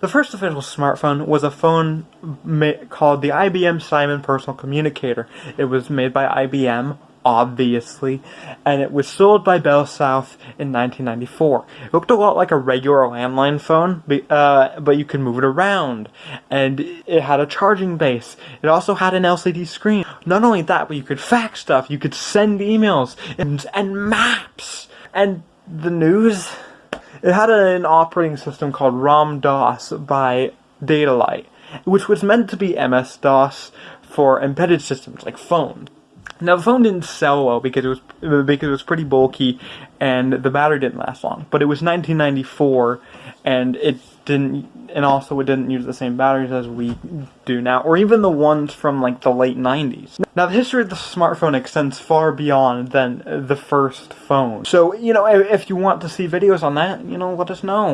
The first official smartphone was a phone called the IBM Simon Personal Communicator. It was made by IBM, obviously, and it was sold by Bell South in 1994. It looked a lot like a regular landline phone, uh, but you could move it around, and it had a charging base. It also had an LCD screen. Not only that, but you could fax stuff, you could send emails, and, and maps, and the news. It had an operating system called ROM-DOS by Datalight, which was meant to be MS-DOS for embedded systems like phones. Now the phone didn't sell well because it was because it was pretty bulky and the battery didn't last long. But it was 1994 and it didn't and also it didn't use the same batteries as we do now or even the ones from like the late 90s. Now the history of the smartphone extends far beyond than the first phone. So, you know, if you want to see videos on that, you know, let us know.